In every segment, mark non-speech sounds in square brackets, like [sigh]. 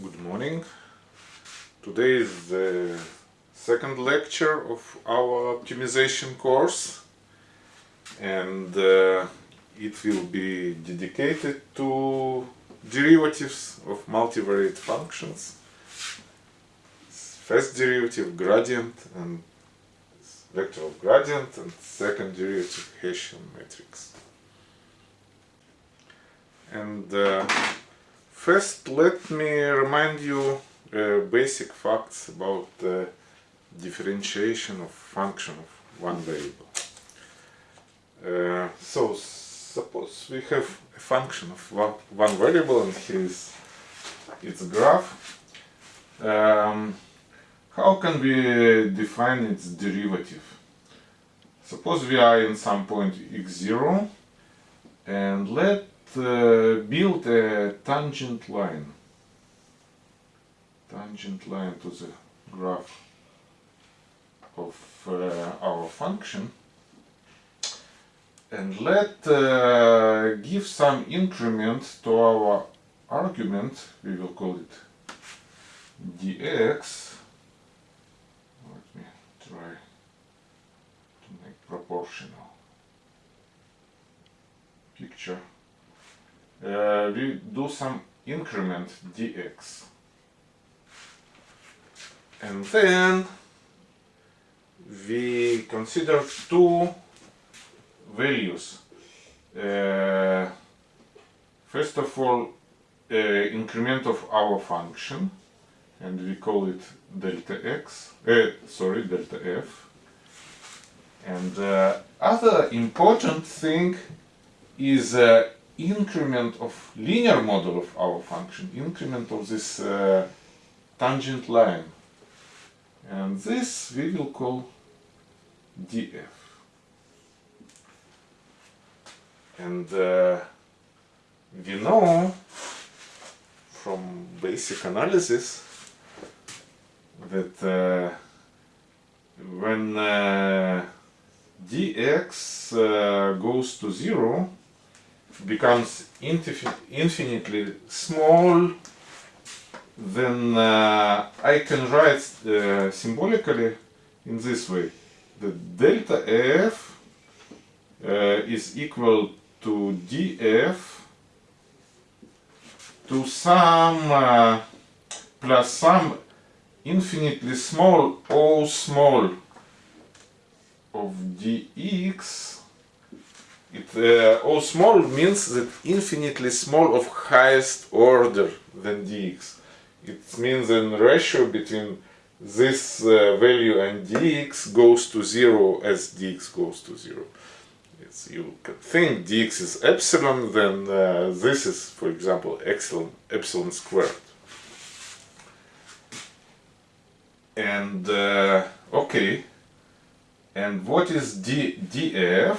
Good morning. Today is the second lecture of our optimization course and uh, it will be dedicated to derivatives of multivariate functions. First derivative gradient and vector of gradient and second derivative Hessian matrix. And uh, first let me remind you uh, basic facts about differentiation of function of one variable. Uh, so suppose we have a function of one, one variable and here is its graph. Um, how can we define its derivative? Suppose we are in some point x0 and let uh, build a tangent line. Tangent line to the graph of uh, our function. And let uh, give some increment to our argument. We will call it dx. Let me try to make proportional picture uh, we do some increment dx. And then we consider two values. Uh, first of all uh, increment of our function and we call it delta x uh, sorry delta f. And uh, other important thing is uh, increment of linear model of our function, increment of this uh, tangent line. And this we will call df. And uh, we know from basic analysis that uh, when uh, dx uh, goes to zero, becomes infinitely small, then uh, I can write uh, symbolically in this way. The delta f uh, is equal to df to some uh, plus some infinitely small o small of dx it uh, small means that infinitely small of highest order than dx. It means the ratio between this uh, value and dx goes to zero as dx goes to zero. It's, you can think dx is epsilon, then uh, this is, for example, epsilon, epsilon squared. And uh, okay, and what is d, df?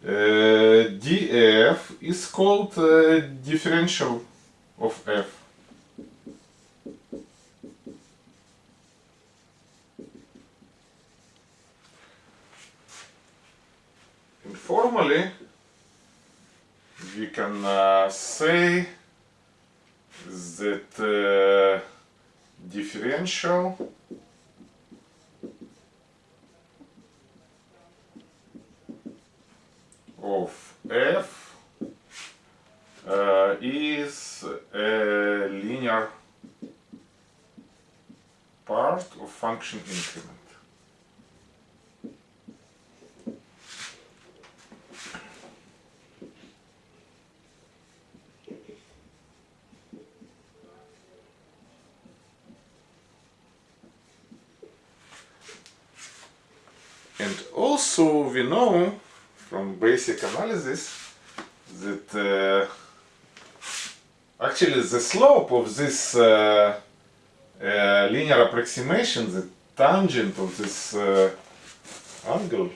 Uh, df is called uh, differential of f. And formally, we can uh, say that uh, differential of f uh, is a linear part of function increment. And also we know from basic analysis that uh, actually the slope of this uh, uh, linear approximation, the tangent of this uh, angle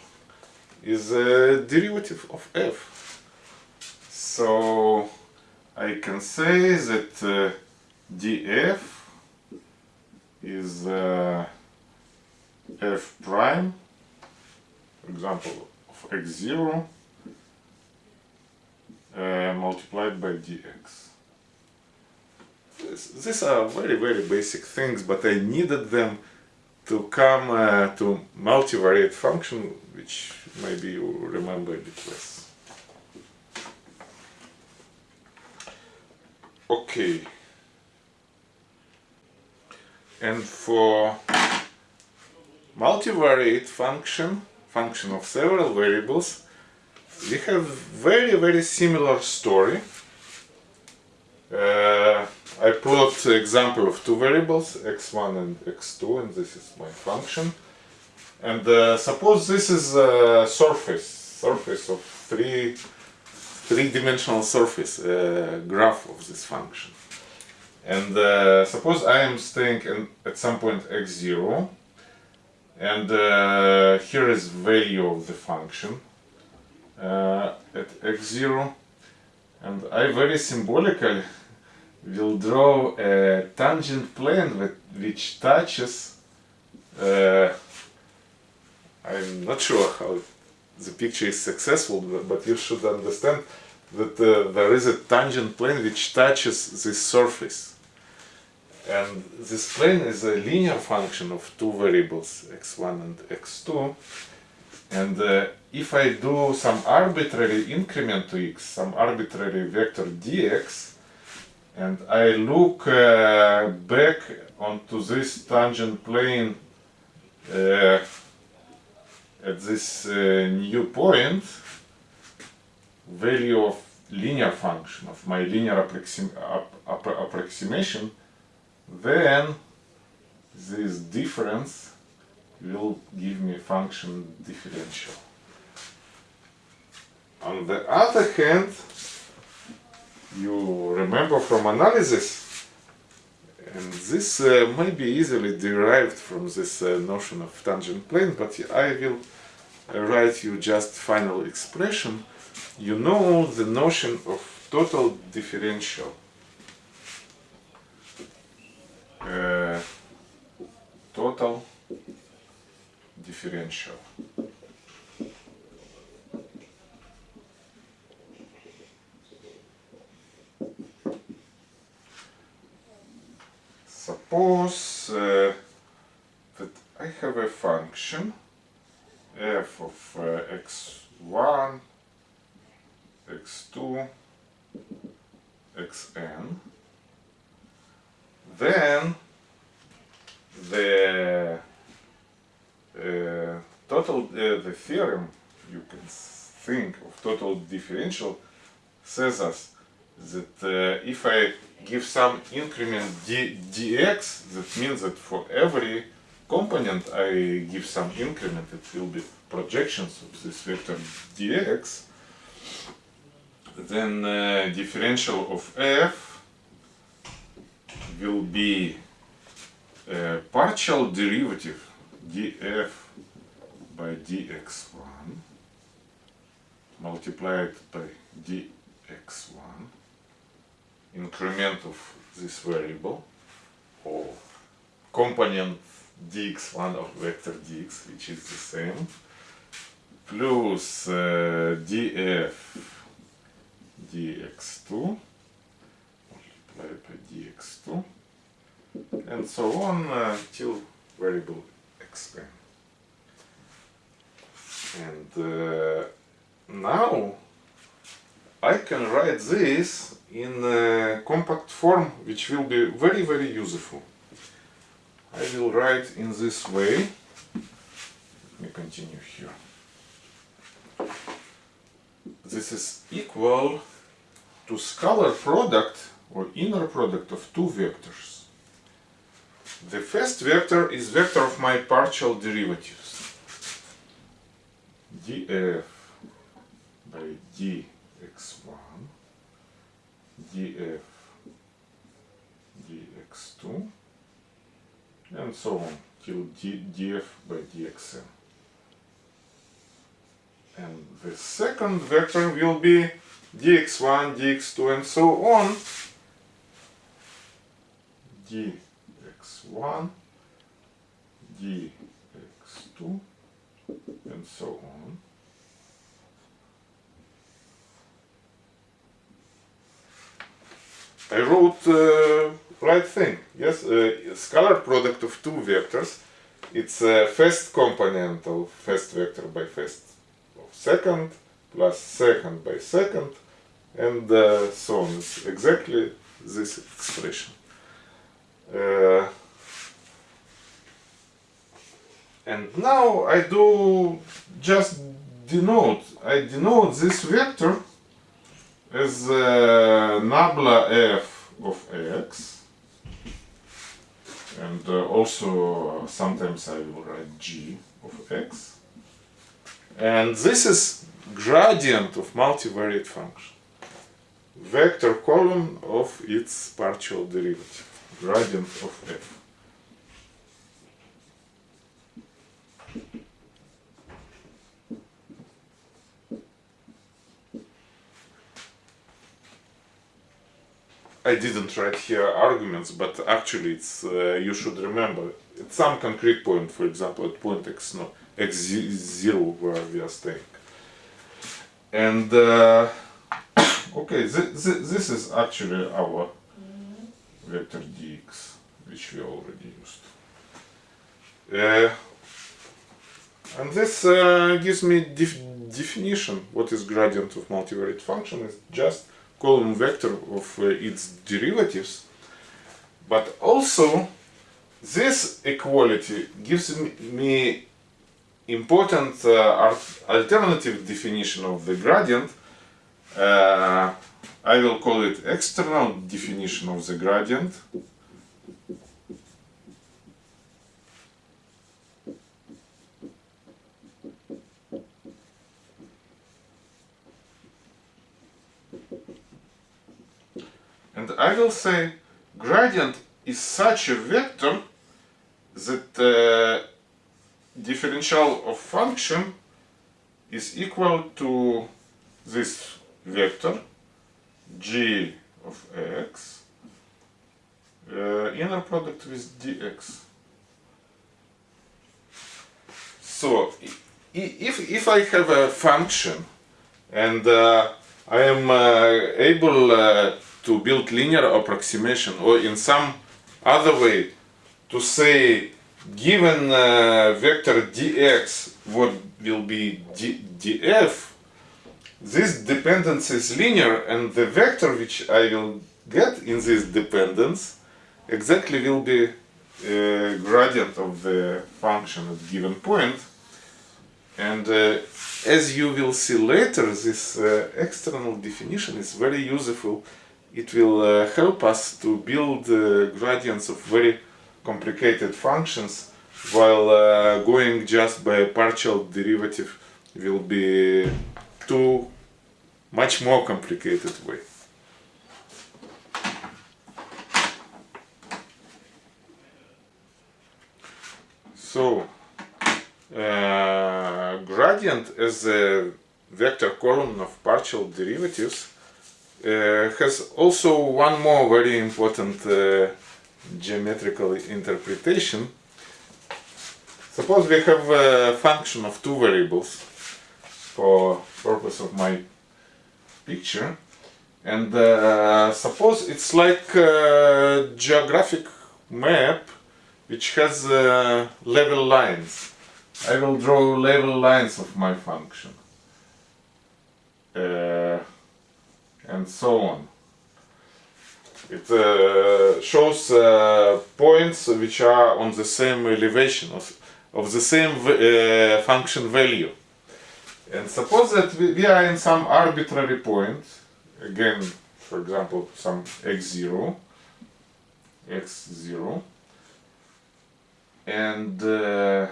is a derivative of f. So I can say that uh, df is uh, f prime, for example, x0 uh, multiplied by dx. these are very very basic things, but I needed them to come uh, to multivariate function, which maybe you remember a bit less. Okay. And for multivariate function, function of several variables, we have very very similar story. Uh, I put example of two variables, x1 and x2, and this is my function. And uh, suppose this is a surface, surface of three, three-dimensional surface, uh, graph of this function. And uh, suppose I am staying in, at some point x0, and uh, here is value of the function uh, at x0, and I very symbolically will draw a tangent plane with, which touches uh, I'm not sure how the picture is successful but you should understand that uh, there is a tangent plane which touches this surface and this plane is a linear function of two variables x1 and x2 and uh, if I do some arbitrary increment to x, some arbitrary vector dx and I look uh, back onto this tangent plane uh, at this uh, new point value of linear function of my linear approxim approximation then this difference will give me a function differential. On the other hand you remember from analysis and this uh, may be easily derived from this uh, notion of tangent plane but I will write you just final expression. You know the notion of total differential uh, total differential. Suppose uh, that I have a function f of uh, x1, x2, xn, then the uh, total, uh, the theorem you can think of total differential says us that uh, if I give some increment d, dx, that means that for every component I give some increment, it will be projections of this vector dx, then uh, differential of f will be a partial derivative df by dx1 multiplied by dx1 increment of this variable or component dx1 of vector dx which is the same plus uh, df dx2 multiplied by dx2 and so on uh, till variable xn and uh, now I can write this in a compact form which will be very very useful. I will write in this way. Let me continue here. This is equal to scalar product or inner product of two vectors. The first vector is vector of my partial derivatives. df by dx1 df dx2 and so on till d, df by dxn. And the second vector will be dx1, dx2 and so on dx1, dx2 and so on I wrote uh, right thing, yes, uh, scalar product of two vectors. It's a first component of first vector by first of second plus second by second and uh, so on. It's exactly this expression. Uh, and now I do just denote, I denote this vector as uh, nabla f of x and uh, also sometimes I will write g of x and this is gradient of multivariate function. Vector column of its partial derivative gradient of f I didn't write here arguments, but actually it's uh, you should remember at some concrete point, for example, at point x no x zero where we are staying. And uh, [coughs] okay, th th this is actually our vector dx, which we already used. Uh, and this uh, gives me def definition. What is gradient of multivariate function? Is just column vector of uh, its derivatives but also this equality gives me important uh, alternative definition of the gradient uh, I will call it external definition of the gradient. And I will say gradient is such a vector that uh, differential of function is equal to this vector g of x uh, inner product with dx. So if, if I have a function and uh, I am uh, able uh, to build linear approximation or in some other way to say given uh, vector dx what will be d, df this dependence is linear and the vector which I will get in this dependence exactly will be gradient of the function at given point. And uh, as you will see later this uh, external definition is very useful. It will uh, help us to build uh, gradients of very complicated functions while uh, going just by partial derivative will be too much more complicated way. So, uh, gradient as a vector column of partial derivatives uh, has also one more very important uh, geometrical interpretation. Suppose we have a function of two variables for purpose of my picture and uh, suppose it's like a geographic map which has uh, level lines. I will draw level lines of my function. Uh, and so on. It uh, shows uh, points which are on the same elevation of, of the same uh, function value. And suppose that we, we, are in some arbitrary point, again, for example, some x0, x0, and uh,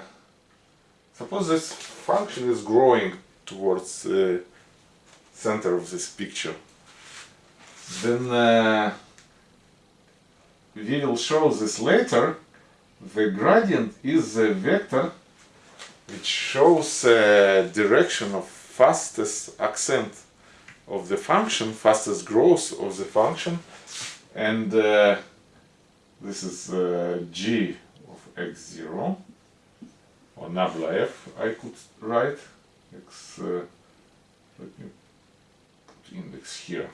suppose this function is growing towards the center of this picture. Then uh, we will show this later. The gradient is a vector which shows a direction of fastest ascent of the function, fastest growth of the function. And uh, this is uh, g of x0 or nabla f I could write. X uh, let me put index here.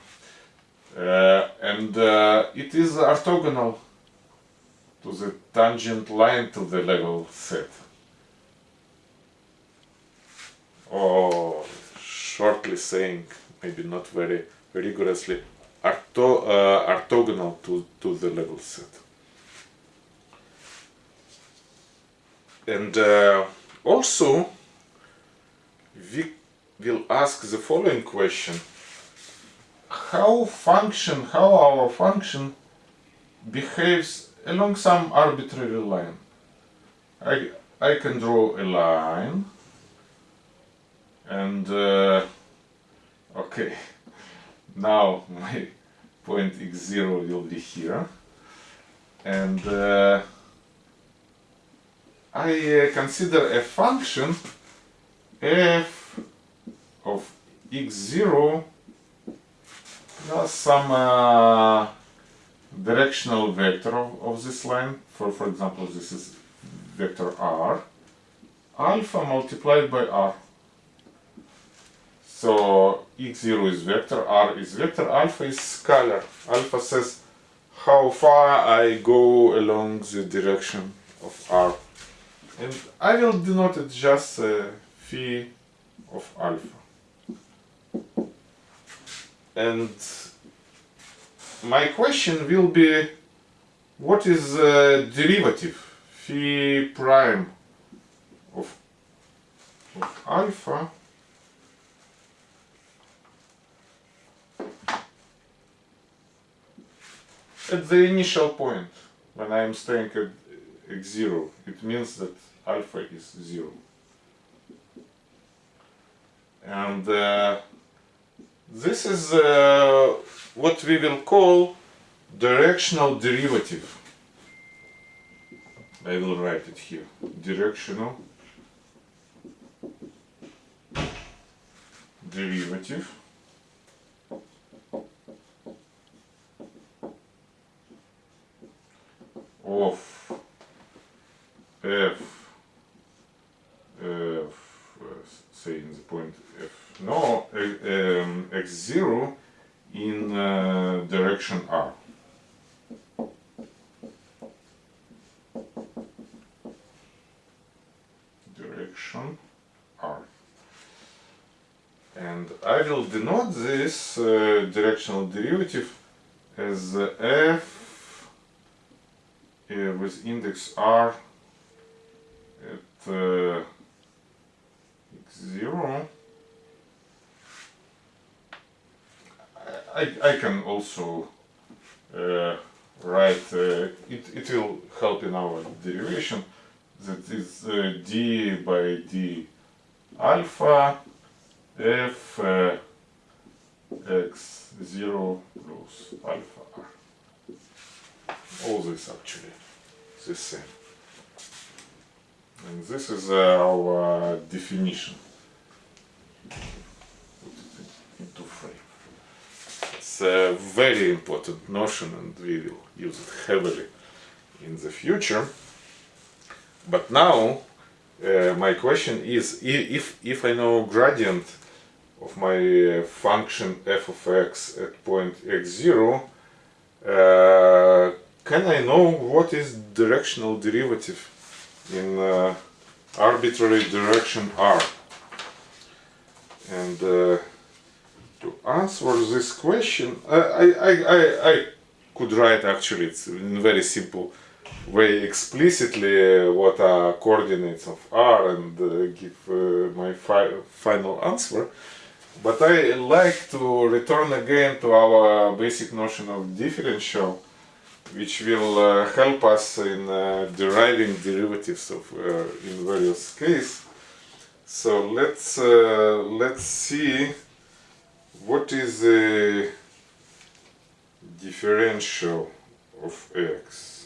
Uh, and uh, it is orthogonal to the tangent line to the level set. Or shortly saying, maybe not very rigorously, ortho, uh, orthogonal to, to the level set. And uh, also, we will ask the following question. How function, how our function behaves along some arbitrary line. I, I can draw a line and uh, okay. Now my point x0 will be here. And uh, I uh, consider a function f of x0 plus some uh, directional vector of, of, this line. For for example this is vector r. Alpha multiplied by r so x0 is vector, r is vector, alpha is scalar. Alpha says how far I go along the direction of r. And I will denote it just uh, phi of alpha. And my question will be, what is the derivative phi prime of, of alpha at the initial point. When I am staying at x0 it means that alpha is 0 and uh, this is uh, what we will call directional derivative. I will write it here. Directional derivative of f f say in the point f. No um, x0 in uh, direction r. Direction r. And I will denote this uh, directional derivative as f uh, with index r. At uh, x0 I, I can also uh, write uh, it, it will help in our derivation. That is uh, d by d alpha f uh, x0 plus alpha r all this actually the same. And this is uh, our definition. Into frame. It's a very important notion and we will use it heavily in the future. But now uh, my question is if, if I know gradient of my function f of x at point x0 uh, can I know what is directional derivative in uh, arbitrary direction r? And uh, to answer this question, I, I, I, I could write actually it's in very simple way explicitly uh, what are coordinates of r and uh, give uh, my fi final answer. But I like to return again to our basic notion of differential which will uh, help us in uh, deriving derivatives of uh, in various cases. So let's uh, let's see what is the differential of x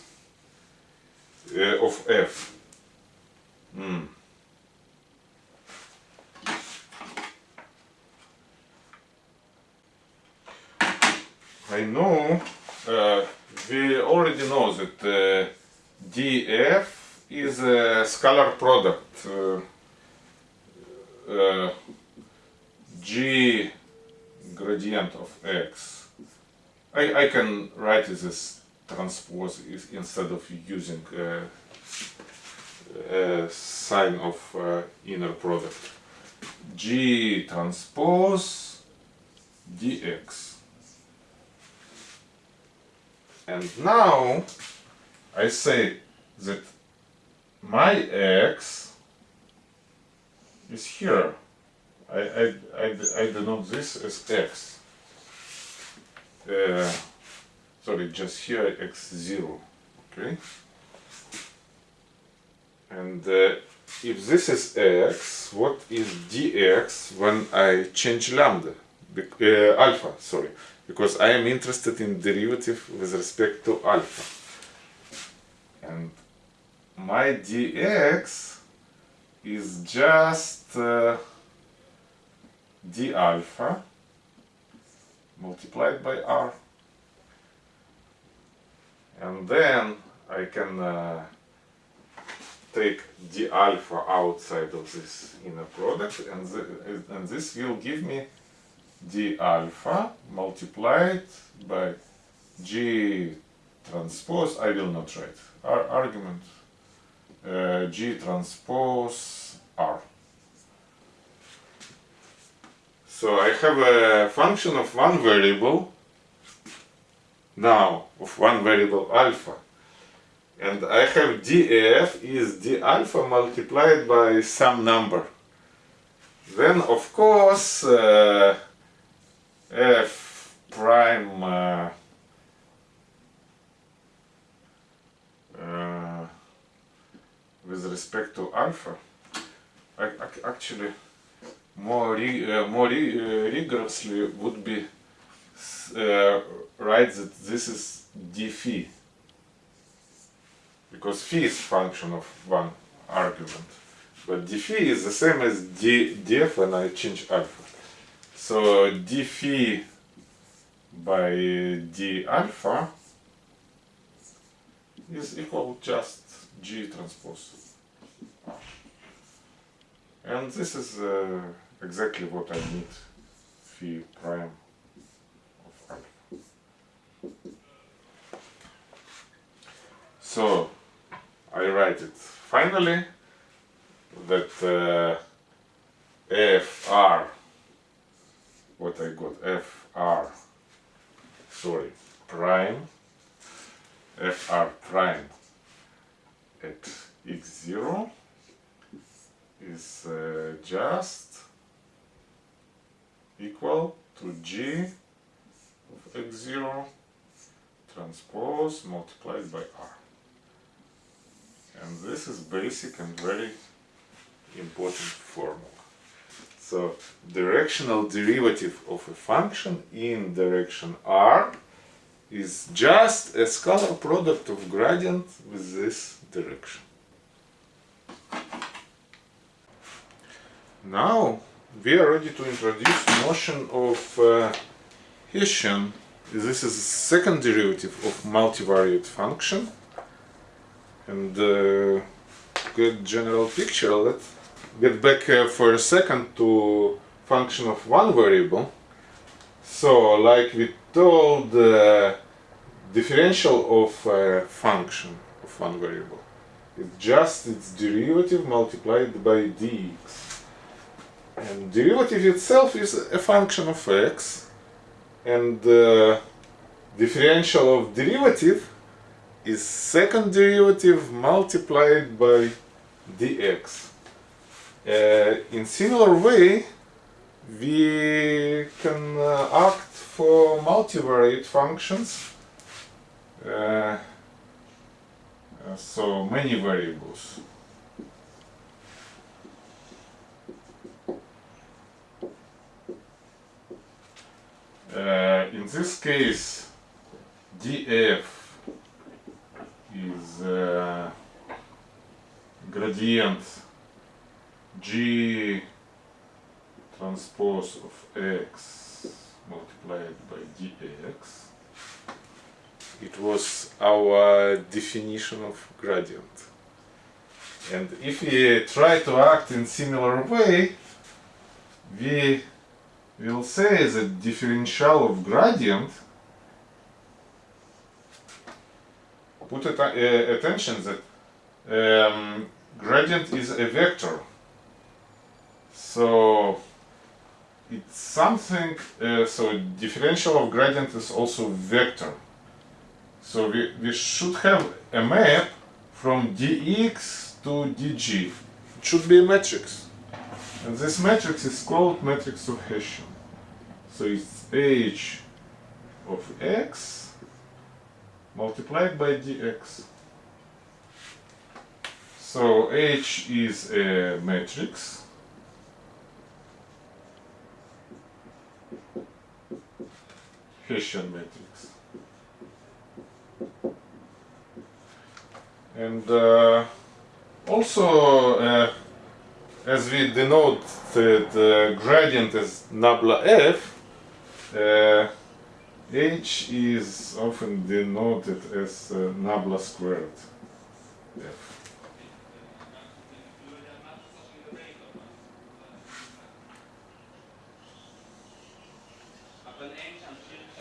uh, of f. Mm. I know uh, we already know that uh, df is a scalar product uh, uh, g gradient of x. I, I can write it as transpose instead of using uh, a sign of uh, inner product. G transpose dx. And now I say that my x is here. I, I, I, I denote this as x. Uh, sorry, just here x0. Okay? And uh, if this is x, what is dx when I change lambda? Bec uh, alpha, sorry. Because I am interested in derivative with respect to alpha. And my dx is just uh, d alpha multiplied by r and then I can uh, take d alpha outside of this inner product and, and this will give me d alpha multiplied by g transpose I will not write. Ar argument. Uh, G transpose R. So I have a function of one variable now of one variable alpha. And I have df is d alpha multiplied by some number. Then of course uh, f prime uh, with respect to alpha, actually more uh, more uh, rigorously would be uh, write that this is d phi because phi is function of one argument but d phi is the same as d df when I change alpha so d phi by d alpha is equal just g transpose and this is uh, exactly what I need phi prime of alpha. So I write it finally that uh, fr what I got fr sorry prime fr prime at x0 is uh, just equal to g of x0 transpose multiplied by r. And this is basic and very important formula. So directional derivative of a function in direction r is just a scalar product of gradient with this direction. Now we are ready to introduce notion of uh, Hessian. This is second derivative of multivariate function. And uh, good general picture. Let's get back uh, for a second to function of one variable. So, like we told, the differential of a function of one variable is just its derivative multiplied by dx. And derivative itself is a function of x and the differential of derivative is second derivative multiplied by dx. Uh, in similar way, we can uh, act for multivariate functions, uh, so many variables. Uh, in this case, df is uh, gradient g transpose of x multiplied by dx. It was our definition of gradient. And if we try to act in similar way, we we'll say the differential of gradient put at uh, attention that um, gradient is a vector. So it's something, uh, so differential of gradient is also vector. So we, we should have a map from dx to dg. It should be a matrix. And this matrix is called matrix of Hessian. So it's h of x multiplied by dx. So H is a matrix. Matrix. And uh, also, uh, as we denote the, the gradient as nabla f, uh, h is often denoted as uh, nabla squared f.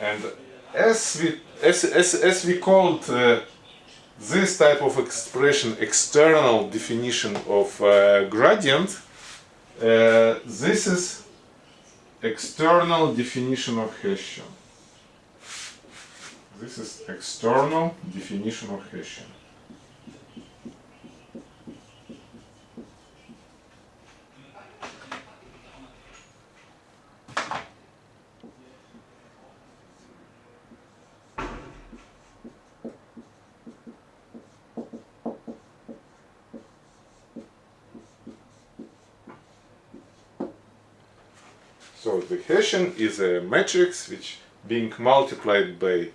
And as we as as, as we called uh, this type of expression external definition of uh, gradient, uh, this is external definition of Hessian. This is external definition of Hessian. Is a matrix which being multiplied by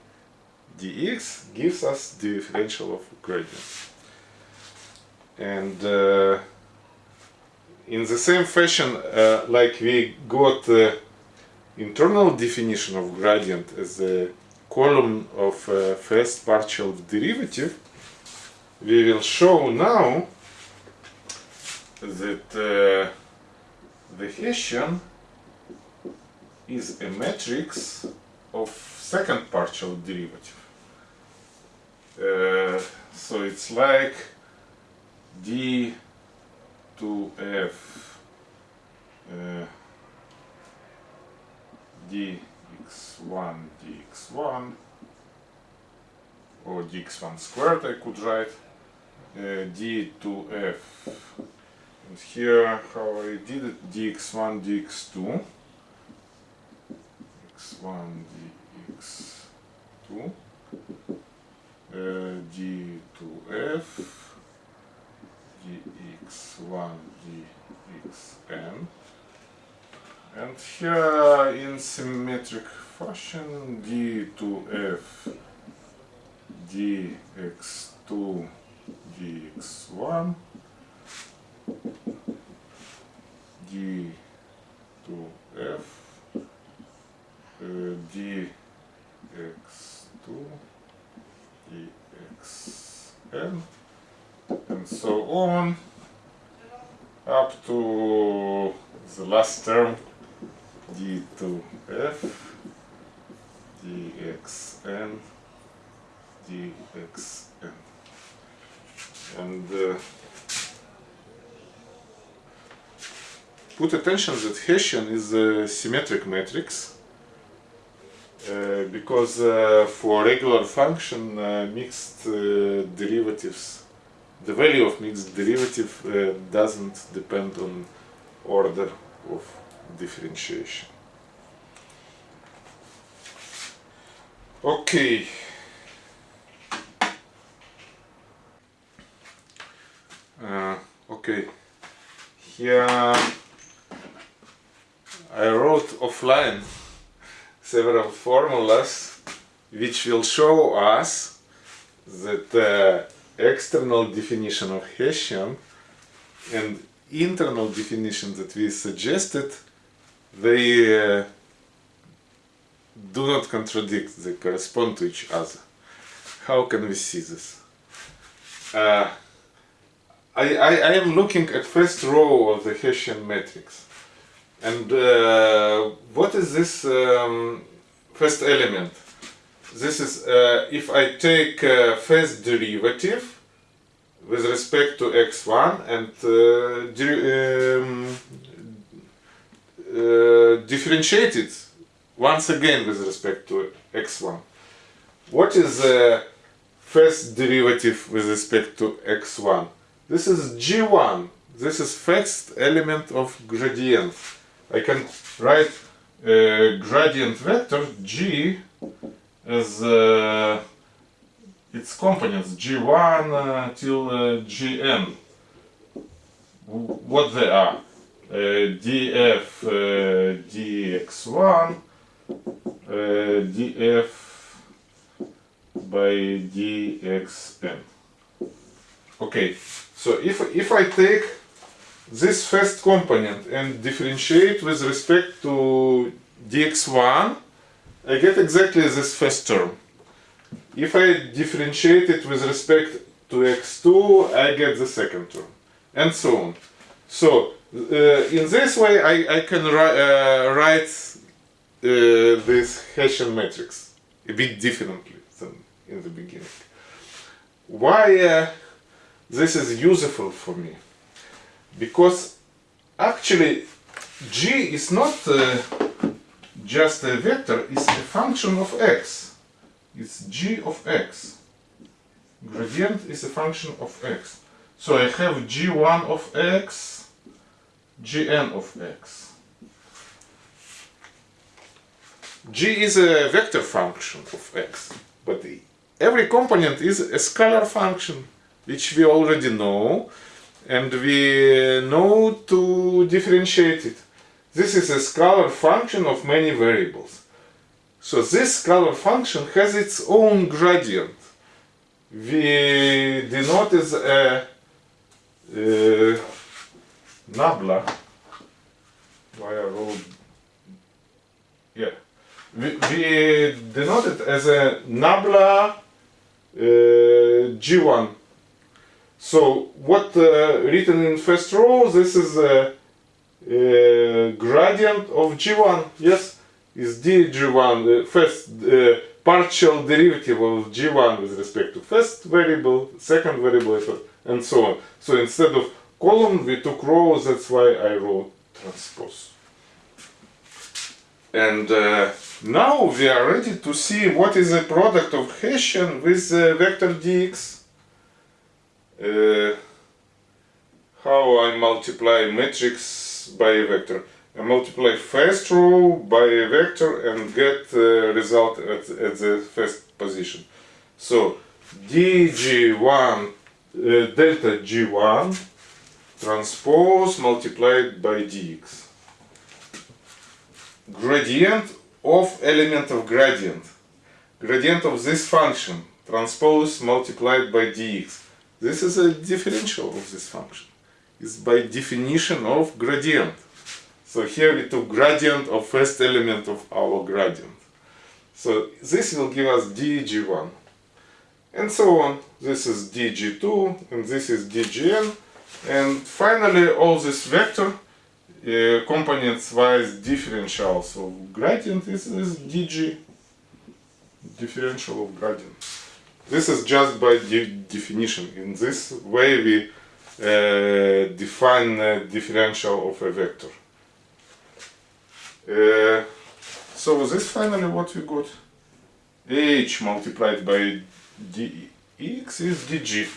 dx gives us the differential of gradient. And uh, in the same fashion, uh, like we got the internal definition of gradient as a column of uh, first partial derivative, we will show now that uh, the Hessian is a matrix of second partial derivative. Uh, so it's like d to f uh, dx1 dx1 or dx1 squared I could write uh, d to f and here how I did it dx1 dx2 x1 dx2 uh, d to f dx1 dxn and here in symmetric fashion d2f dx2 dx1 d to f uh, dx2 dxn and so on up to the last term d2f, dxn dxn and uh, put attention that Hessian is a symmetric matrix because uh, for regular function uh, mixed derivatives the value of mixed derivative doesn't depend on order of differentiation. Okay. Uh, okay. Here I wrote offline several formulas which will show us that the external definition of Hessian and internal definition that we suggested they uh, do not contradict, they correspond to each other. How can we see this? Uh, I, I, I am looking at first row of the Hessian matrix and uh, what is this um, first element? this is uh, if I take uh, first derivative with respect to x1 and uh, um, uh, differentiate it once again with respect to x1. What is the first derivative with respect to x1? This is g1. This is first element of gradient. I can write a gradient vector g as uh, its components g1 uh, till uh, gn. What they are? Df uh, dx1 uh, df by dxn. Okay, so if, if I take this first component and differentiate with respect to dx1, I get exactly this first term. If I differentiate it with respect to x2, I get the second term, and so on. So, uh, in this way, I, I can ri uh, write uh, this Hessian matrix a bit differently than in the beginning. Why uh, this is useful for me? Because actually g is not uh, just a vector, it's a function of x. It's g of x. Gradient is a function of x. So I have g1 of x, gn of x. g is a vector function of x, but every component is a scalar function, which we already know, and we know to differentiate it. This is a scalar function of many variables. So this scalar function has its own gradient. We denote as a, nabla. Why I wrote, yeah. We, we denote it as a nabla uh, G1. So what uh, written in first row, this is a, a gradient of G1, yes, is dg1, the first uh, partial derivative of g1 with respect to first variable, second variable, and so on. So instead of column, we took row, that's why I wrote transpose. And uh, now we are ready to see what is the product of Hessian with uh, vector dx. Uh, how I multiply matrix by a vector. I multiply first row by a vector and get the result at, at the first position. So dg1 uh, delta g1 transpose multiplied by dx. Gradient of element of gradient. Gradient of this function transpose multiplied by dx. This is a differential of this function. It's by definition of gradient. So here we took gradient of first element of our gradient. So this will give us dg1. And so on. This is dg2 and this is dgn. And finally all this vector uh, components wise differential. So gradient is dg differential of gradient. This is just by de definition. In this way we uh, define a differential of a vector. Uh, so this finally what we got h multiplied by dx is dg.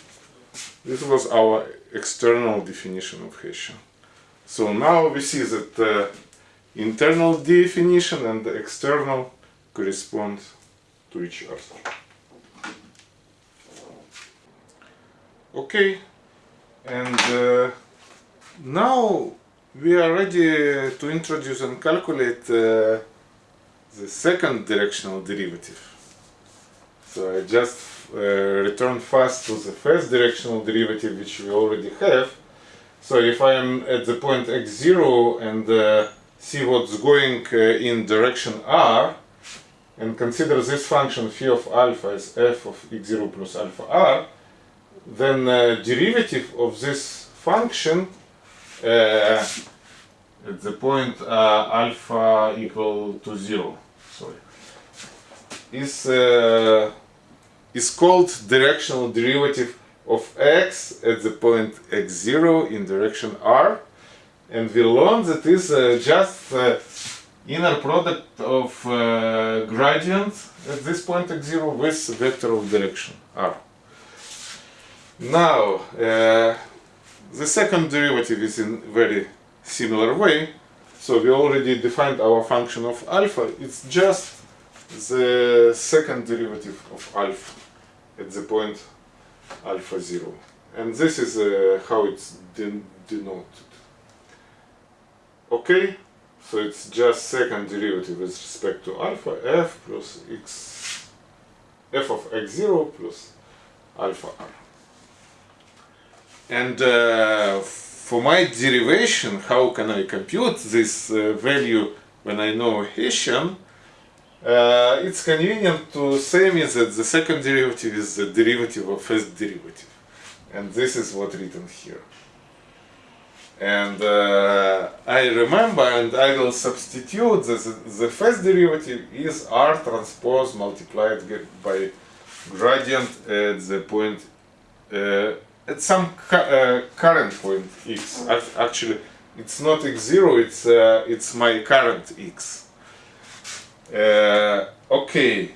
This was our external definition of Hessian. So now we see that the internal definition and the external correspond to each other. Okay, and uh, now we are ready to introduce and calculate uh, the second directional derivative. So I just uh, return fast to the first directional derivative which we already have. So if I am at the point x0 and uh, see what's going uh, in direction r and consider this function phi of alpha as f of x0 plus alpha r, then uh, derivative of this function uh, at the point uh, alpha equal to zero. Sorry. is uh, is called directional derivative of x at the point x0 in direction r and we learned that is uh, just uh, inner product of gradient at this point x0 with vector of direction r. Now uh, the second derivative is in very similar way. So we already defined our function of alpha. It's just the second derivative of alpha at the point alpha 0 and this is uh, how it's den denoted. Okay? So it's just second derivative with respect to alpha. F plus x f of x0 plus alpha r and uh, for my derivation how can I compute this uh, value when I know Hessian uh, it's convenient to say me that the second derivative is the derivative of first derivative. And this is what written here. And uh, I remember and I will substitute that the first derivative is r transpose multiplied by gradient at the point, uh, at some uh, current point x. Actually, it's not x0, it's, uh, it's my current x. Uh, okay.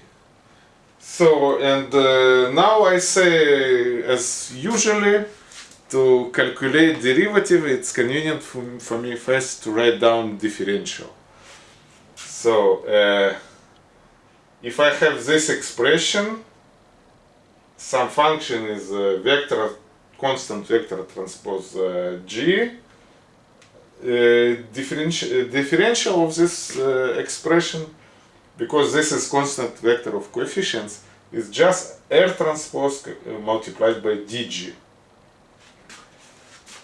So, and uh, now I say, as usually, to calculate derivative, it's convenient for, for me first to write down differential. So, uh, if I have this expression, some function is a vector, constant vector transpose uh, g, uh, differential, differential of this uh, expression because this is constant vector of coefficients, is just R transpose multiplied by dg.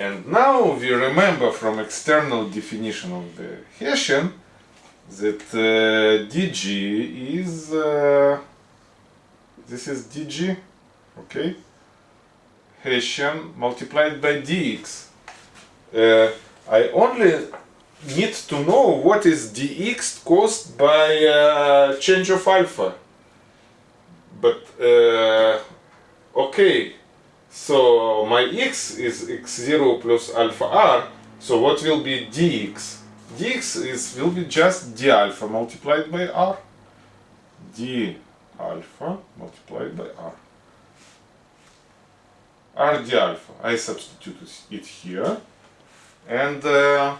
And now we remember from external definition of the Hessian that uh, dg is, uh, this is dg, okay, Hessian multiplied by dx. Uh, I only need to know what is dx caused by uh, change of alpha. But, uh, okay, so my x is x0 plus alpha r, so what will be dx? dx is will be just d alpha multiplied by r. d alpha multiplied by r. r d alpha. I substitute it here. And uh,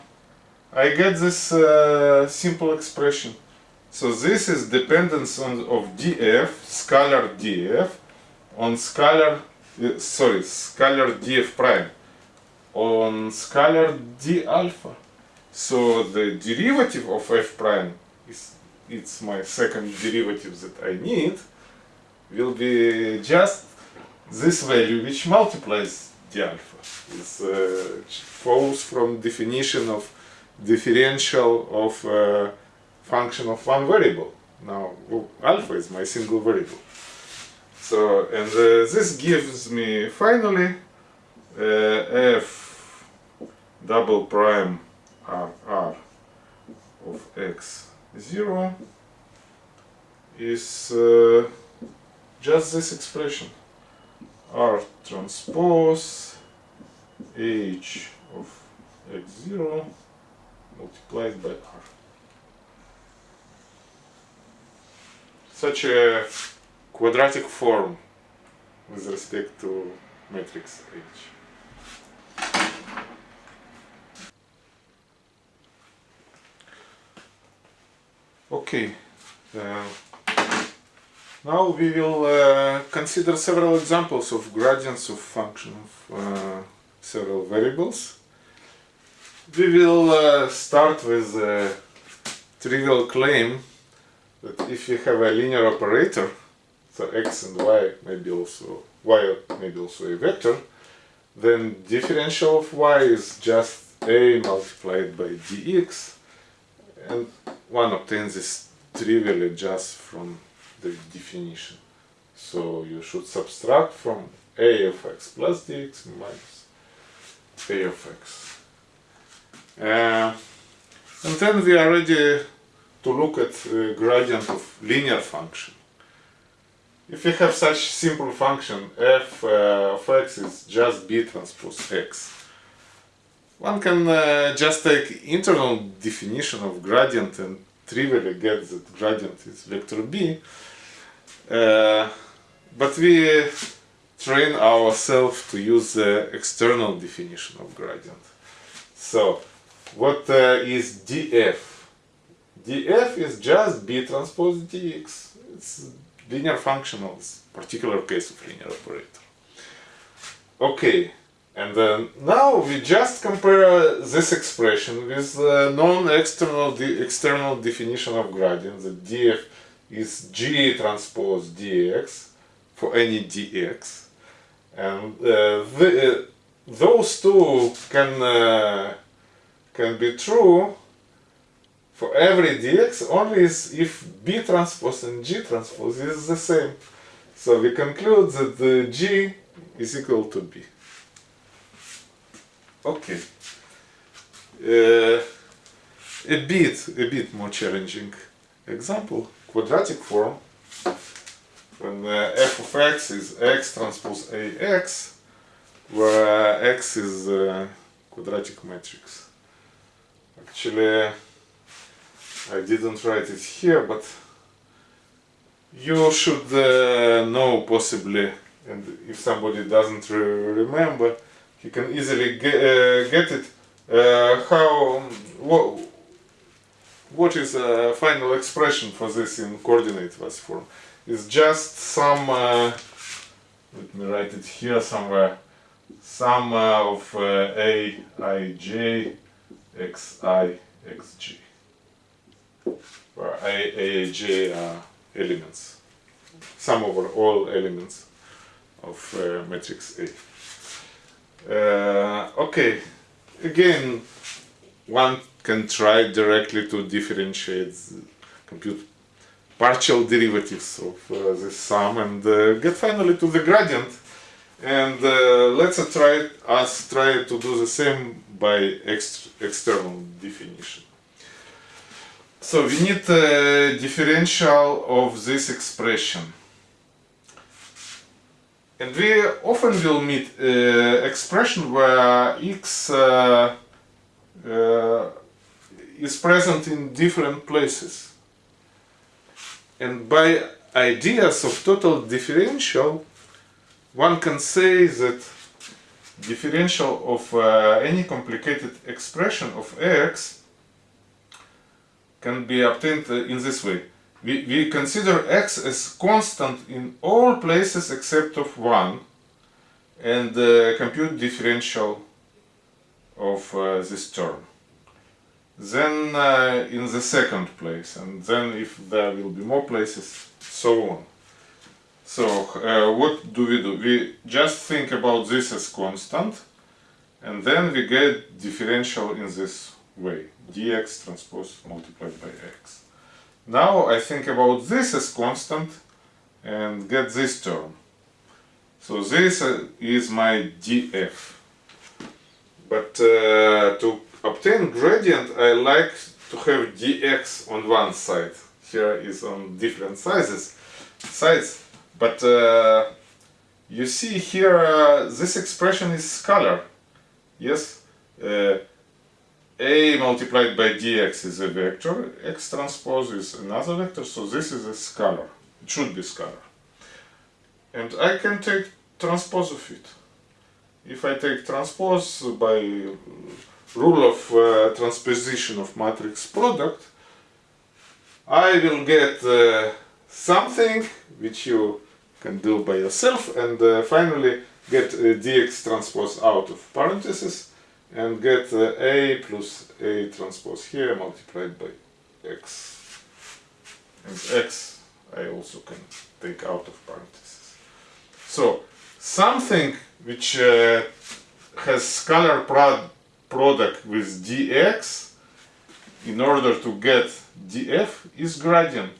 I get this uh, simple expression. So this is dependence on of df, scalar df, on scalar, uh, sorry, scalar df prime, on scalar d alpha. So the derivative of f prime is it's my second derivative that I need will be just this value which multiplies the alpha. It uh, from definition of differential of a function of one variable. Now alpha is my single variable. So and uh, this gives me finally uh, f double prime r r of x 0 is uh, just this expression r transpose h of x0 multiplied by r. Such a quadratic form with respect to matrix H. Okay, uh, now we will uh, consider several examples of gradients of function of uh, several variables. We will uh, start with a trivial claim that if you have a linear operator, so x and y maybe also y maybe also a vector, then differential of y is just a multiplied by dx, and one obtains this trivially just from the definition. So you should subtract from a of x plus dx minus a of x. Uh, and then we are ready to look at gradient of linear function. if you have such simple function f uh, of x is just b transpose x, one can uh, just take internal definition of gradient and trivially get that gradient is vector b. Uh, but we train ourselves to use the external definition of gradient. So, what uh, is df? df is just b transpose dx. It's linear functionals particular case of linear operator. Okay, and then now we just compare this expression with the non-external de external definition of gradient that df is g transpose dx for any dx and uh, the, uh, those two can uh, can be true for every dx only if b transpose and g transpose is the same. So we conclude that the g is equal to b. Okay. Uh, a bit, a bit more challenging example, quadratic form. When uh, f of x is x transpose ax, where uh, x is a quadratic matrix. Actually, I didn't write it here, but you should uh, know possibly, and if somebody doesn't re remember, he can easily get, uh, get it. Uh, how, what, what is a final expression for this in coordinate vector form? It's just some, uh, let me write it here somewhere, sum of uh, a, i, j, x, i, x, g where A, A, J are elements, sum over all elements of uh, matrix A. Uh, okay, again, one can try directly to differentiate, compute partial derivatives of uh, this sum and uh, get finally to the gradient. And uh, let's try us try to do the same by ex external definition. So we need a differential of this expression. And we often will meet uh, expression where x uh, uh, is present in different places. And by ideas of total differential, one can say that differential of uh, any complicated expression of x can be obtained uh, in this way. We, we consider x as constant in all places except of one and uh, compute differential of uh, this term. Then uh, in the second place and then if there will be more places, so on. So uh, what do we do? We just think about this as constant and then we get differential in this way dx transpose multiplied by x. Now I think about this as constant and get this term. So this uh, is my df. But uh, to obtain gradient I like to have dx on one side. Here is on different sizes, sides. But uh, you see here uh, this expression is scalar. Yes, uh, a multiplied by dx is a vector, x transpose is another vector, so this is a scalar. It should be scalar. And I can take transpose of it. If I take transpose by rule of uh, transposition of matrix product, I will get uh, something which you can do by yourself and uh, finally get dx transpose out of parentheses and get uh, A plus A transpose here multiplied by X. And X I also can take out of parentheses. So something which uh, has scalar prod product with dx in order to get df is gradient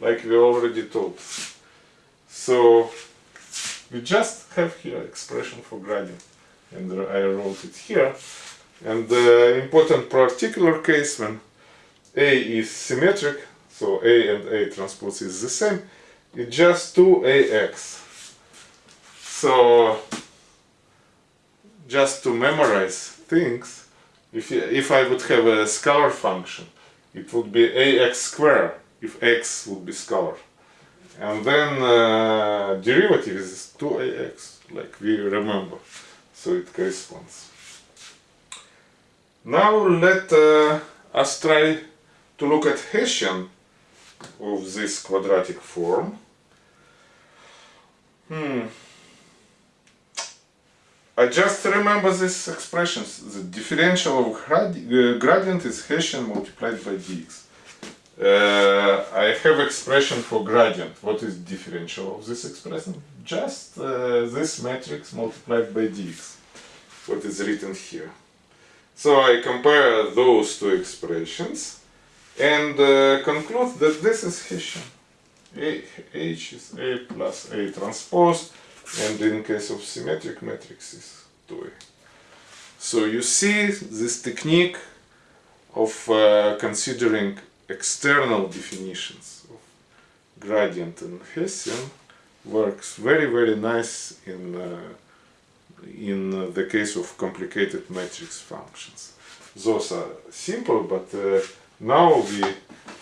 like we already told. So we just have here expression for gradient and I wrote it here. And the important particular case when A is symmetric, so A and A transpose is the same, it's just 2ax. So just to memorize things, if, if I would have a scalar function, it would be ax square if x would be scalar. And then uh, derivative is 2ax, like we remember. So it corresponds. Now let uh, us try to look at Hessian of this quadratic form. Hmm. I just remember these expressions. The differential of uh, gradient is Hessian multiplied by dx. Uh, I have expression for gradient. What is differential of this expression? Just uh, this matrix multiplied by dx. What is written here. So I compare those two expressions and uh, conclude that this is Hessian. A, H is A plus A transpose and in case of symmetric matrices 2A. So you see this technique of uh, considering external definitions of gradient and Hessian works very very nice in uh, in the case of complicated matrix functions. Those are simple, but uh, now we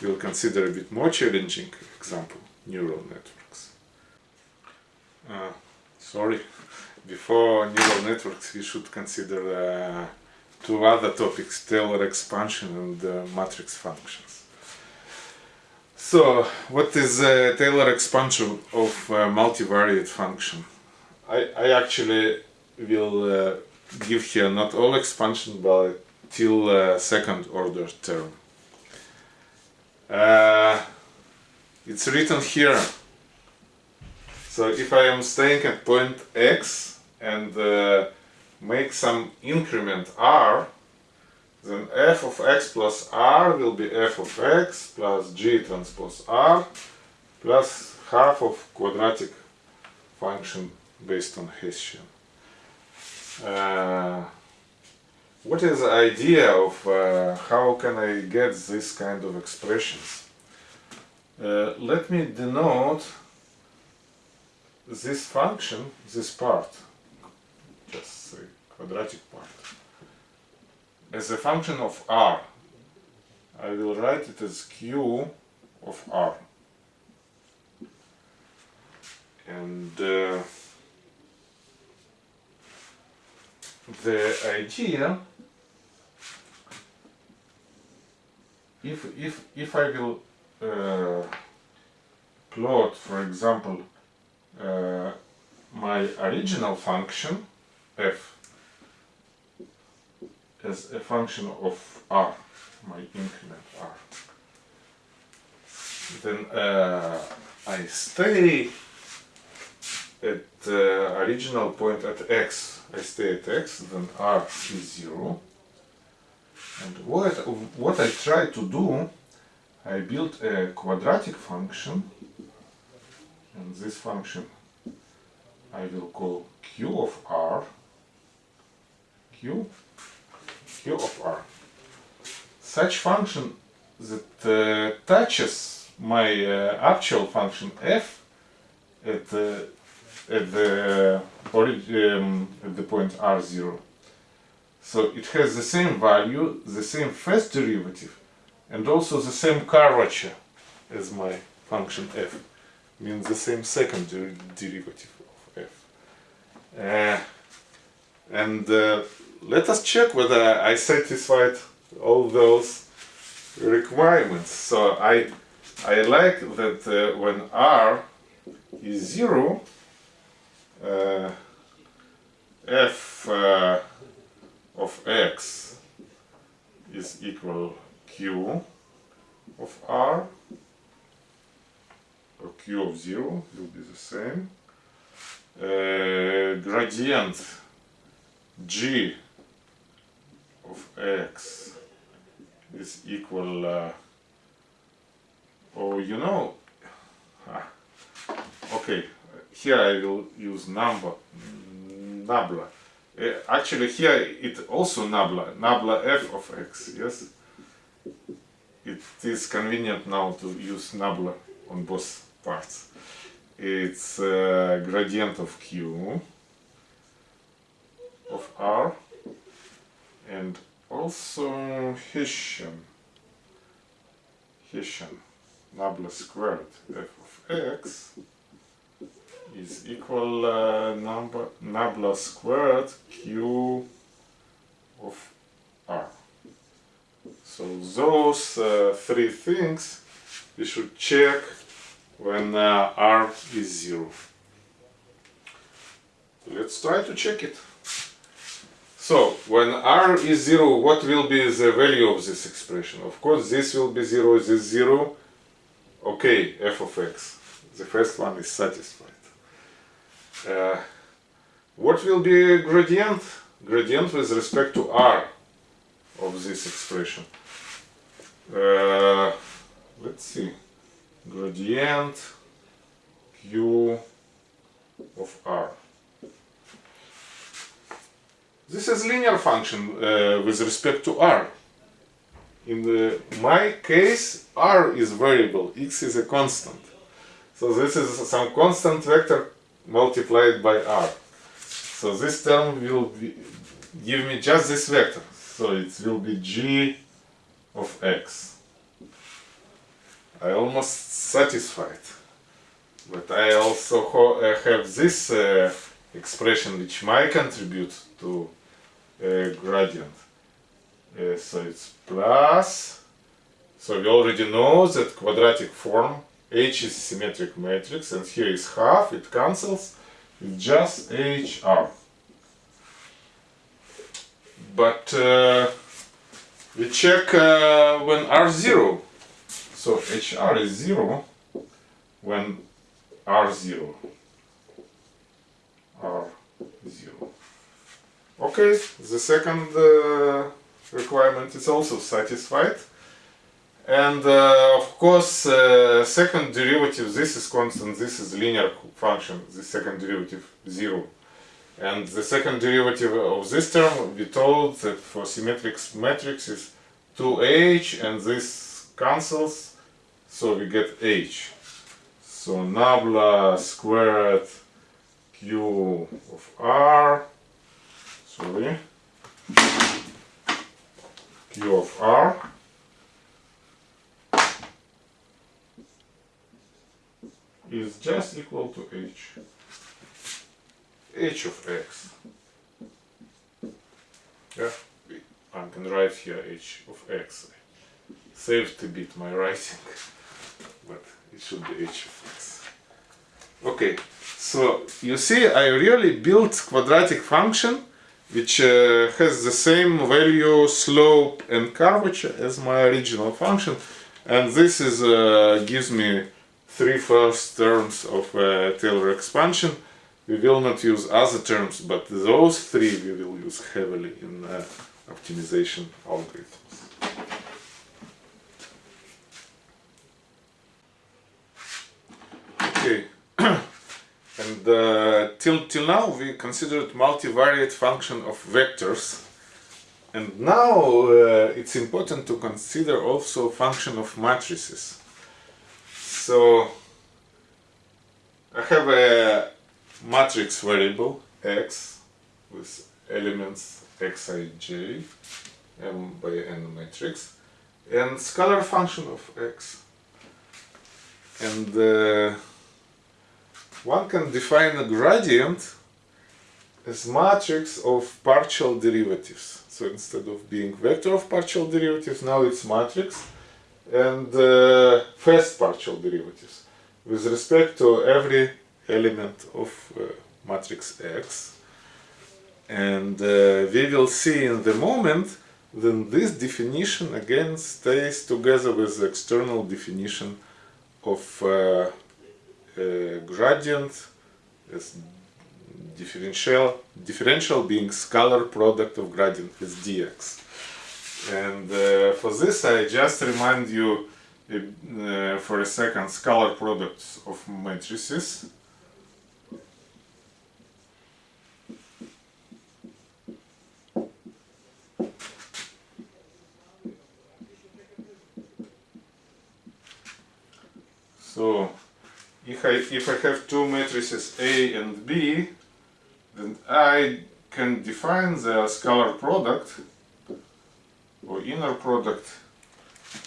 will consider a bit more challenging example, neural networks. Uh, sorry, before neural networks we should consider uh, two other topics, Taylor expansion and uh, matrix functions. So, what is uh, Taylor expansion of uh, multivariate function? I, I actually will uh, give here not all expansion but till uh, second order term. Uh, it's written here. So if I am staying at point x and uh, make some increment r, then f of x plus r will be f of x plus g transpose r plus half of quadratic function based on Hessian. Uh, what is the idea of uh, how can I get this kind of expressions? Uh, let me denote this function, this part, just say quadratic part, as a function of r. I will write it as q of r. And uh, the idea if if if I will uh, plot for example uh, my original function f as a function of r my increment r. Then uh, I stay at the original point at x. I stay at x, then r is 0. And what, what I try to do, I build a quadratic function, and this function I will call q of r, q, q of r. Such function that uh, touches my uh, actual function f at uh, at the um, at the point r0. So it has the same value, the same first derivative, and also the same curvature as my function f. Means the same second der derivative of f. Uh, and uh, let us check whether I satisfied all those requirements. So I I like that uh, when r is zero, uh, f uh, of x is equal q of r or q of 0 will be the same uh, gradient g of x is equal uh, oh you know ah, okay here I will use number nabla. Uh, actually here it also nabla, nabla f of x, yes? It is convenient now to use nabla on both parts. it's uh, gradient of q of r and also Hessian Hessian nabla squared f of x is equal uh, number nabla squared q of r. So those uh, three things we should check when uh, r is zero. Let's try to check it. So, when r is 0, what will be the value of this expression? Of course, this will be 0, this 0. Okay, f of x. The first one is satisfied. Uh, what will be gradient? Gradient with respect to r of this expression. Uh, let's see. Gradient q of r. This is linear function uh, with respect to r. In the, my case, r is variable, x is a constant. So this is some constant vector multiplied by r. So this term will be, give me just this vector. So it will be g of x. I almost satisfied. But I also uh, have this uh, expression which might contribute to gradient. So it's plus, so we already know that quadratic form H is symmetric matrix and here is half, it cancels, it's just HR. But uh, we check uh, when R0, so HR is 0 when R0, R0. Okay, the second uh, requirement is also satisfied. And uh, of course, uh, second derivative, this is constant, this is linear function, the second derivative 0. And the second derivative of this term, we told that for symmetric matrix is 2h and this cancels, so we get h. So nabla squared q of r sorry, Q of R is just equal to H. H of X. Yeah, I can write here H of X. Saved a bit my writing, [laughs] but it should be H of X. Okay, so you see I really built quadratic function which uh, has the same value, slope and curvature as my original function and this is uh, gives me three first terms of uh, Taylor expansion. We will not use other terms, but those three we will use heavily in uh, optimization algorithms. Okay. [coughs] And uh, till, till now we considered multivariate function of vectors. And now uh, it's important to consider also function of matrices. So I have a matrix variable x with elements xij m by n matrix and scalar function of x. And uh, one can define a gradient as matrix of partial derivatives. So instead of being vector of partial derivatives, now it's matrix and uh, first partial derivatives with respect to every element of uh, matrix X. And uh, we will see in the moment then this definition again stays together with the external definition of uh, gradient is differential differential being scalar product of gradient with dx. And uh, for this I just remind you uh, for a second scalar products of matrices. So if I, if I have two matrices A and B, then I can define the scalar product or inner product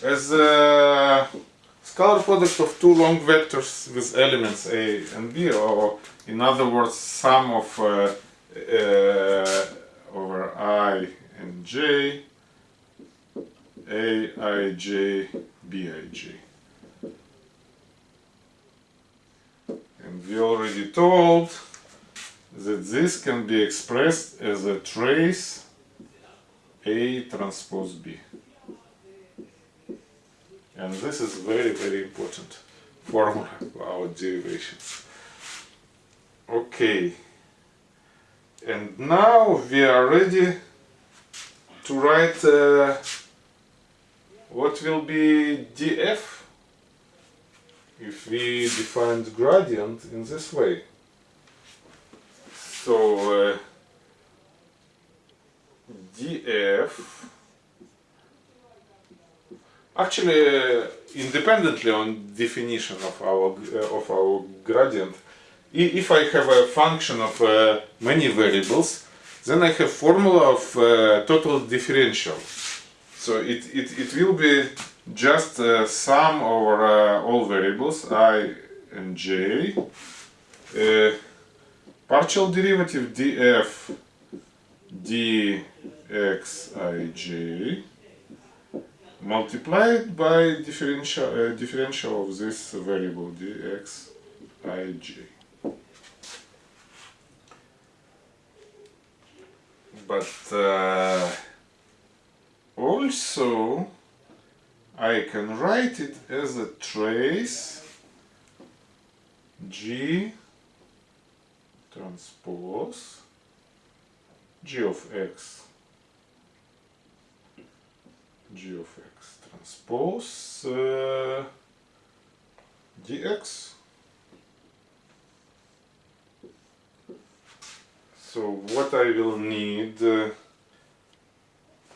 as a scalar product of two long vectors with elements A and B, or in other words, sum of uh, uh, over I and J, A, I, J, B, I, J. And we already told that this can be expressed as a trace A transpose B. And this is very, very important formula for our derivations. Okay. And now we are ready to write uh, what will be df if we define the gradient in this way. So uh, df actually uh, independently on definition of our uh, of our gradient if I have a function of uh, many variables then I have formula of uh, total differential so it, it, it will be just uh, sum over uh, all variables i and j uh, partial derivative df dxij multiplied by differential uh, differential of this variable dxij. But uh, also I can write it as a trace. G. Transpose. G of x. G of x. Transpose uh, dx. So what I will need uh,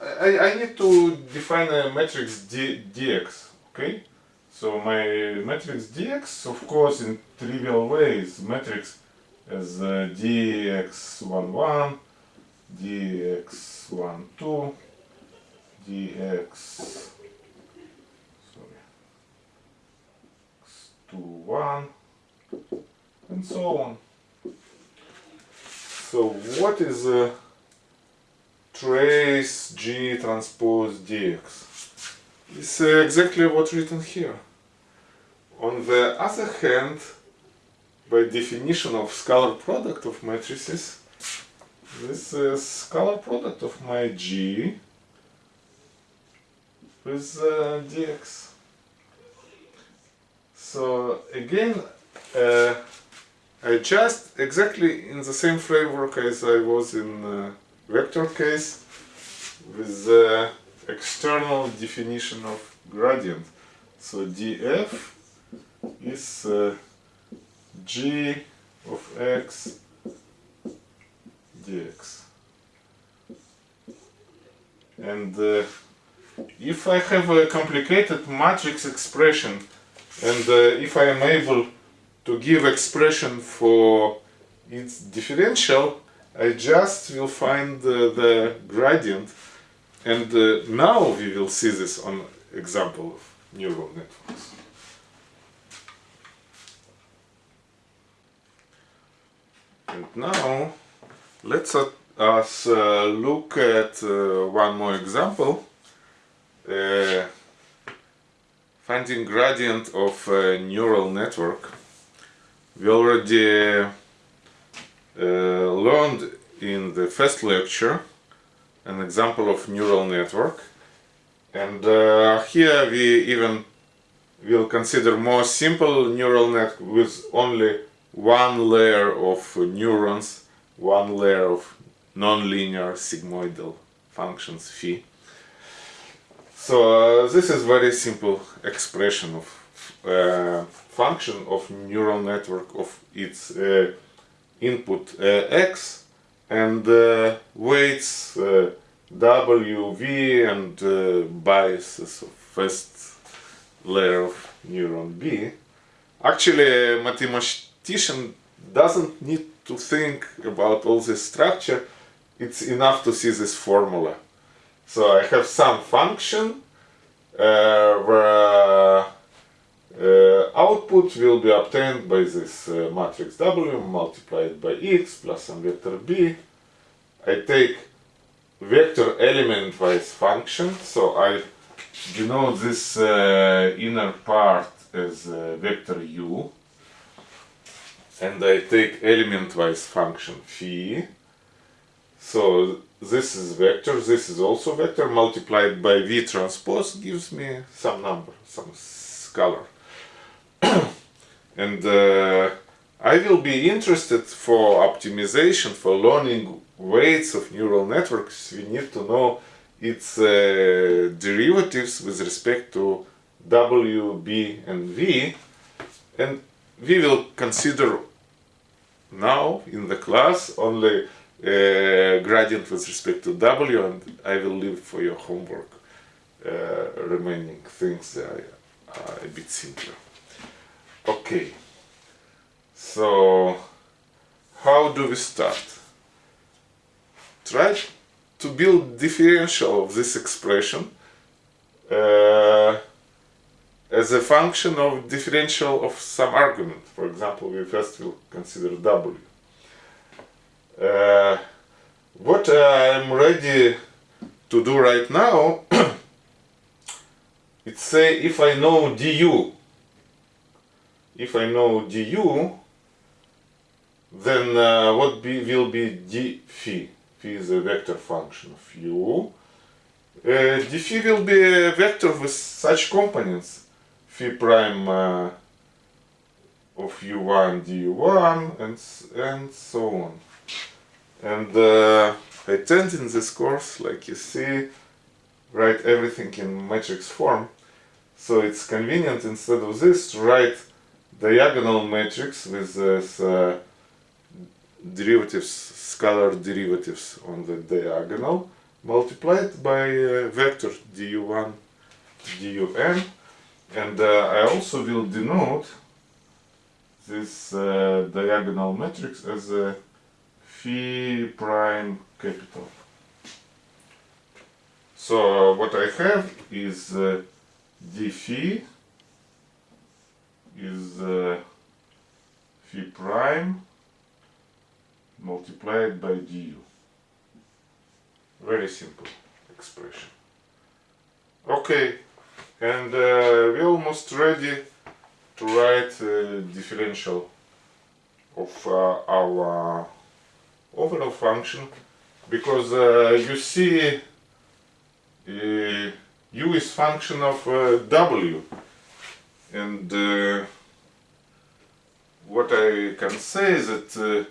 I, I need to define a matrix D, dx okay? So my matrix dx of course in trivial ways matrix as uh, dx11 dx12 dx sorry x21 and so on. So what is a trace g transpose dx it's uh, exactly what's written here on the other hand by definition of scalar product of matrices this is scalar product of my g with uh, dx. So again, uh, I just exactly in the same framework as I was in uh, vector case with the external definition of gradient. So df is uh, g of x dx. And uh, if I have a complicated matrix expression and uh, if I am able to give expression for its differential, I just will find uh, the gradient and uh, now we will see this on example of neural networks. And now let's uh, us look at uh, one more example uh, finding gradient of neural network we already uh, learned in the first lecture an example of neural network. And uh, here we even will consider more simple neural net with only one layer of neurons one layer of nonlinear sigmoidal functions phi. So uh, this is very simple expression of uh, function of neural network of its uh, input uh, x and uh, weights uh, w, v and biases of first layer of neuron b actually a mathematician doesn't need to think about all this structure. It's enough to see this formula. So I have some function uh, where uh, output will be obtained by this uh, matrix W multiplied by X plus some vector B. I take vector element wise function, so I denote this uh, inner part as vector U. And I take element wise function phi so this is vector, this is also vector. Multiplied by v transpose gives me some number, some scalar. [coughs] and uh, I will be interested for optimization, for learning weights of neural networks, we need to know its uh, derivatives with respect to w, b and v and we will consider now in the class only uh, gradient with respect to w and I will leave for your homework uh, remaining things are a bit simpler. Okay, so how do we start? Try to build differential of this expression uh, as a function of differential of some argument. For example, we first will consider w. Uh, what I'm ready to do right now, [clears throat] it's say if I know du, if I know du, then uh, what be, will be d phi? Phi is a vector function of u. Uh, d phi will be a vector with such components phi prime uh, of u1 du1 and, and so on. And uh, I tend in this course, like you see, write everything in matrix form. So it's convenient instead of this to write diagonal matrix with this uh, derivatives, scalar derivatives on the diagonal multiplied by uh, vector du1 dun and uh, I also will denote this uh, diagonal matrix as a phi prime capital. So what I have is uh, d phi is uh, phi prime multiplied by du. Very simple expression. Okay, and uh, we're almost ready to write a differential of uh, our overall function because uh, you see uh, u is function of uh, w and uh, what I can say is that uh,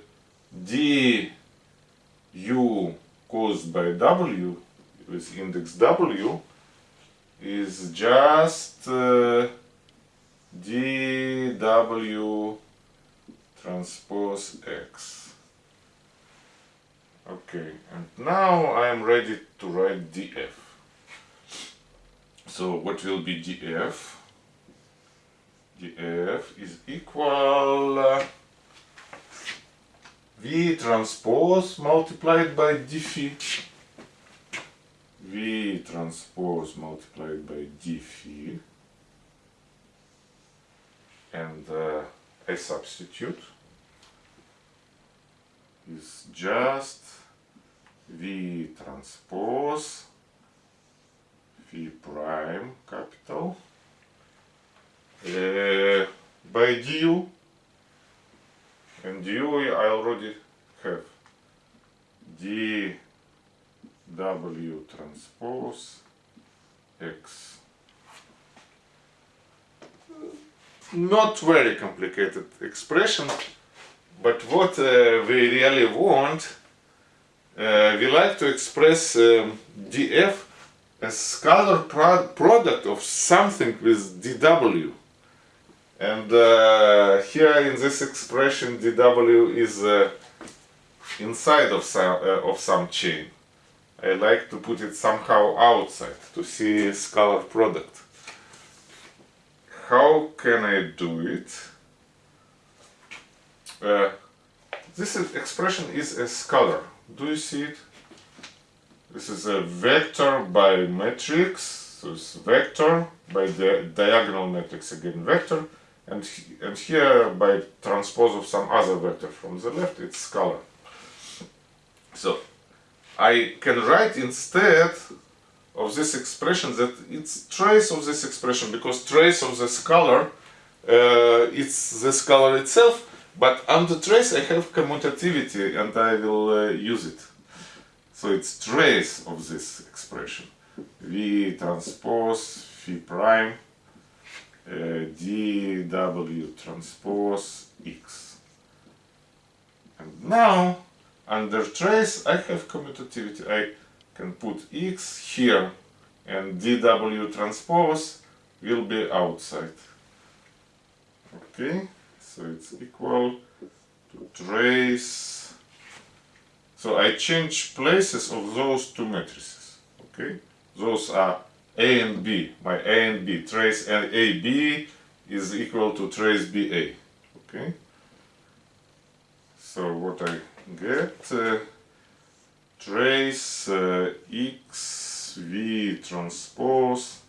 d u caused by w with index w is just uh, dw transpose x Okay, and now I am ready to write df. So what will be df? Df is equal uh, v transpose multiplied by d phi v transpose multiplied by d phi and uh, I substitute is just V transpose phi prime capital uh, by du and du I already have dw transpose x not very complicated expression but what uh, we really want, uh, we like to express um, df as scalar pro product of something with dw. And uh, here in this expression dw is uh, inside of some, uh, of some chain. I like to put it somehow outside to see scalar product. How can I do it? uh, this expression is a scalar. Do you see it? This is a vector by matrix, so it's vector by the diagonal matrix again vector, and, and here by transpose of some other vector from the left, it's scalar. So I can write instead of this expression that it's trace of this expression because trace of the scalar uh, it's the scalar itself but under trace I have commutativity and I will uh, use it. So it's trace of this expression. V transpose phi prime dw transpose x. And now under trace I have commutativity. I can put x here and dw transpose will be outside. Okay so it's equal to trace. So I change places of those two matrices. Okay those are A and B. My A and B. Trace AB is equal to trace BA okay. So what I get uh, trace uh, x v transpose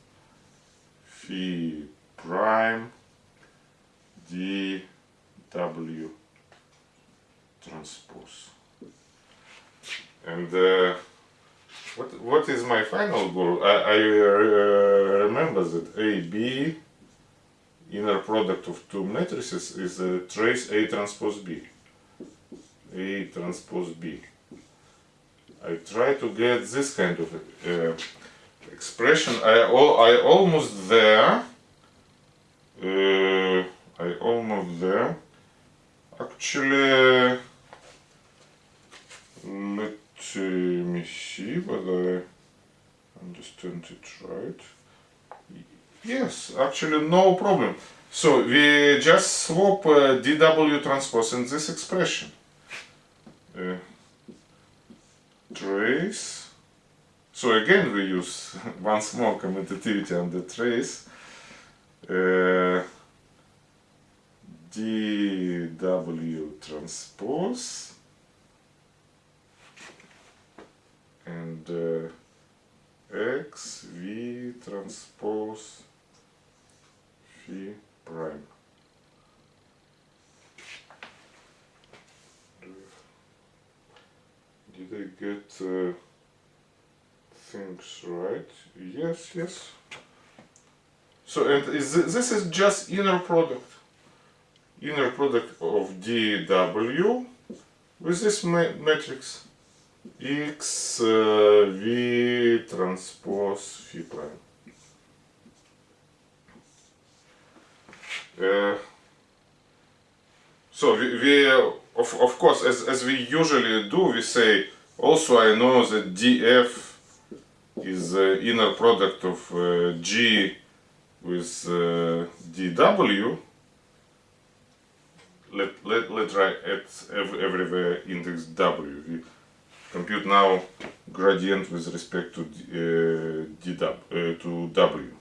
phi prime d w transpose. And uh, what what is my final goal i, I uh, remember that a b inner product of two matrices is a trace a transpose b a transpose b I try to get this kind of uh, expression. I all I almost there. Uh, I almost there. Actually, let me see whether I understand it right. Yes, actually no problem. So we just swap uh, dw transpose in this expression. Uh, trace. So again we use [laughs] once more commutativity on the trace. Uh, dw transpose and uh, x v transpose phi prime. Did I get uh, things right? Yes, yes. So, and is this, is just inner product. Inner product of dw with this ma matrix x uh, v transpose phi prime. So we, we of, of course, as, as we usually do, we say, also I know that df is the inner product of uh, g with uh, dw. Let, let, let's write at every, everywhere index w. Compute now gradient with respect to uh, dw, uh, to w.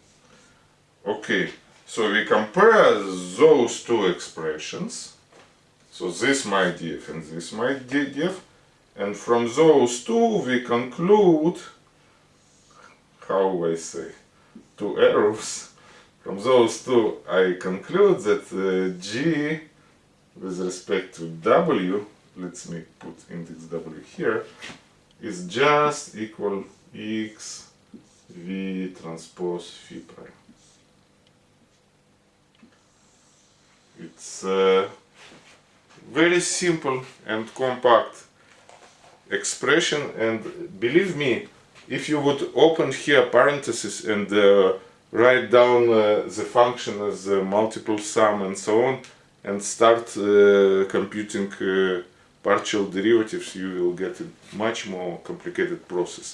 Okay, so we compare those two expressions so this my df and this my df. And from those two we conclude, how I say, two arrows. From those two I conclude that uh, g with respect to w, let me put index w here, is just equal x v transpose phi prime. It's a very simple and compact expression and believe me if you would open here parentheses and uh, write down uh, the function as a multiple sum and so on and start uh, computing uh, partial derivatives you will get a much more complicated process.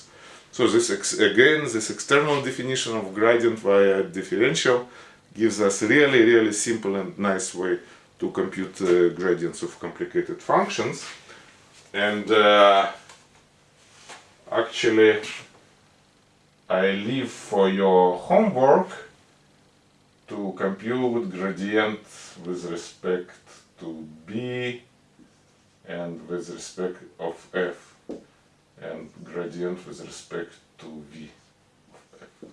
So this again this external definition of gradient via differential gives us really really simple and nice way to compute uh, gradients of complicated functions. And uh, actually I leave for your homework to compute gradient with respect to b and with respect of f and gradient with respect to v of f.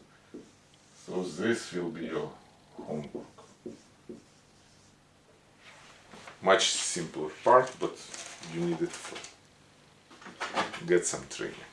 So this will be your homework. Much simpler part, but you need it for get some training.